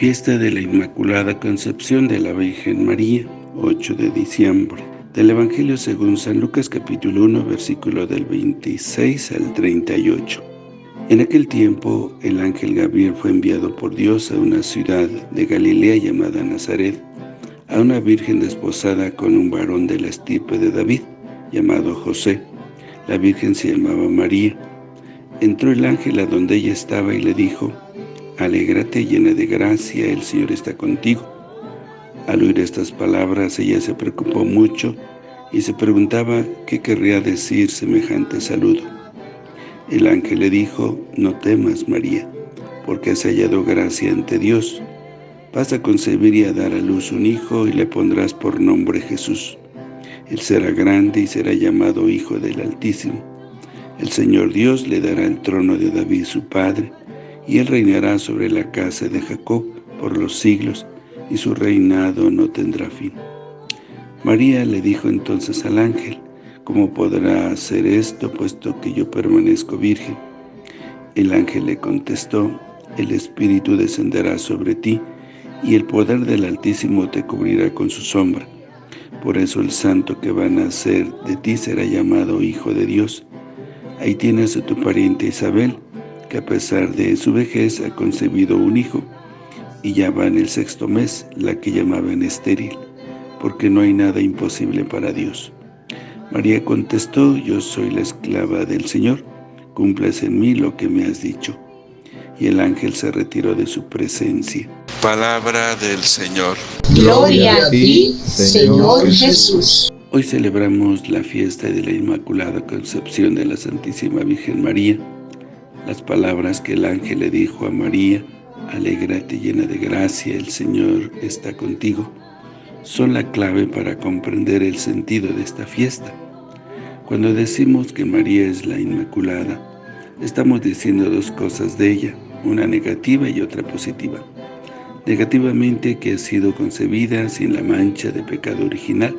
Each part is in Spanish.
Fiesta de la Inmaculada Concepción de la Virgen María, 8 de diciembre. Del Evangelio según San Lucas capítulo 1, versículo del 26 al 38. En aquel tiempo, el ángel Gabriel fue enviado por Dios a una ciudad de Galilea llamada Nazaret, a una virgen desposada con un varón de la estirpe de David, llamado José. La virgen se llamaba María. Entró el ángel a donde ella estaba y le dijo, Alégrate llena de gracia, el Señor está contigo. Al oír estas palabras, ella se preocupó mucho y se preguntaba qué querría decir semejante saludo. El ángel le dijo, no temas, María, porque has hallado gracia ante Dios. Vas a concebir y a dar a luz un hijo y le pondrás por nombre Jesús. Él será grande y será llamado Hijo del Altísimo. El Señor Dios le dará el trono de David su padre, y él reinará sobre la casa de Jacob por los siglos, y su reinado no tendrá fin. María le dijo entonces al ángel, ¿cómo podrá hacer esto, puesto que yo permanezco virgen? El ángel le contestó, el Espíritu descenderá sobre ti, y el poder del Altísimo te cubrirá con su sombra. Por eso el santo que va a nacer de ti será llamado Hijo de Dios. Ahí tienes a tu pariente Isabel, que a pesar de su vejez ha concebido un hijo, y ya va en el sexto mes, la que llamaban estéril, porque no hay nada imposible para Dios. María contestó, yo soy la esclava del Señor, cumples en mí lo que me has dicho. Y el ángel se retiró de su presencia. Palabra del Señor. Gloria a ti, Señor Jesús. Hoy celebramos la fiesta de la Inmaculada Concepción de la Santísima Virgen María. Las palabras que el ángel le dijo a María, Alégrate llena de gracia, el Señor está contigo, son la clave para comprender el sentido de esta fiesta. Cuando decimos que María es la Inmaculada, estamos diciendo dos cosas de ella, una negativa y otra positiva negativamente que ha sido concebida sin la mancha de pecado original,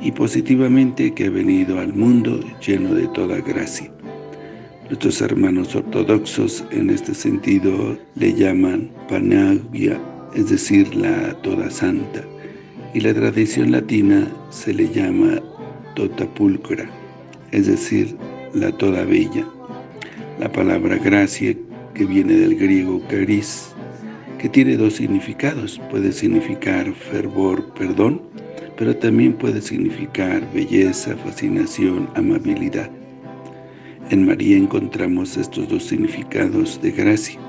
y positivamente que ha venido al mundo lleno de toda gracia. Nuestros hermanos ortodoxos en este sentido le llaman Panagia, es decir, la toda santa, y la tradición latina se le llama tota pulcra, es decir, la toda bella. La palabra gracia, que viene del griego caris, que tiene dos significados. Puede significar fervor, perdón, pero también puede significar belleza, fascinación, amabilidad. En María encontramos estos dos significados de gracia.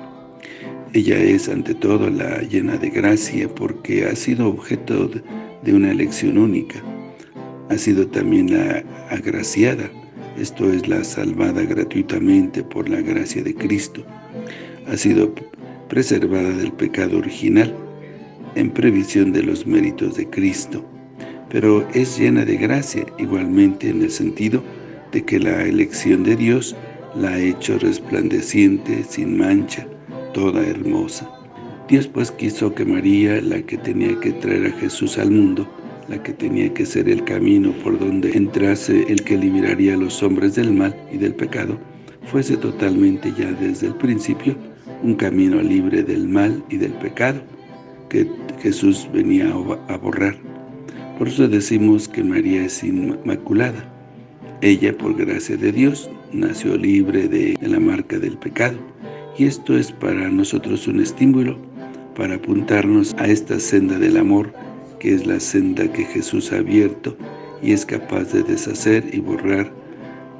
Ella es ante todo la llena de gracia porque ha sido objeto de una elección única. Ha sido también la agraciada, esto es la salvada gratuitamente por la gracia de Cristo. Ha sido preservada del pecado original, en previsión de los méritos de Cristo, pero es llena de gracia, igualmente en el sentido de que la elección de Dios la ha hecho resplandeciente, sin mancha, toda hermosa. Dios pues quiso que María, la que tenía que traer a Jesús al mundo, la que tenía que ser el camino por donde entrase el que liberaría a los hombres del mal y del pecado, fuese totalmente ya desde el principio un camino libre del mal y del pecado que Jesús venía a borrar. Por eso decimos que María es inmaculada. Ella, por gracia de Dios, nació libre de la marca del pecado. Y esto es para nosotros un estímulo para apuntarnos a esta senda del amor, que es la senda que Jesús ha abierto y es capaz de deshacer y borrar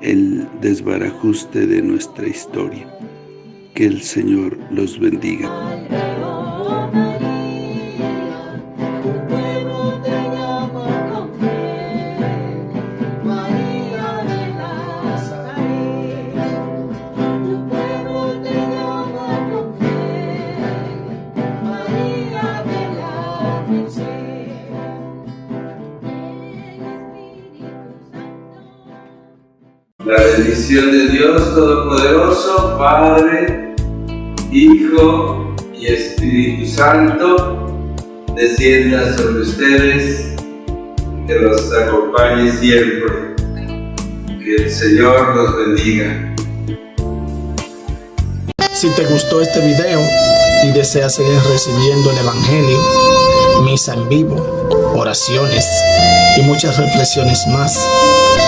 el desbarajuste de nuestra historia. Que el Señor los bendiga. La bendición de Dios Todopoderoso, Padre, Hijo y Espíritu Santo, descienda sobre ustedes, que los acompañe siempre. Que el Señor los bendiga. Si te gustó este video, y deseas seguir recibiendo el Evangelio, misa en vivo, oraciones y muchas reflexiones más.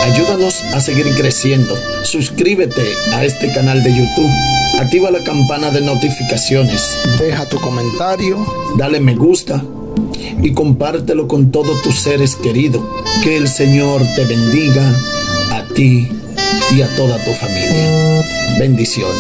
Ayúdanos a seguir creciendo. Suscríbete a este canal de YouTube. Activa la campana de notificaciones. Deja tu comentario. Dale me gusta. Y compártelo con todos tus seres queridos. Que el Señor te bendiga a ti y a toda tu familia. Bendiciones.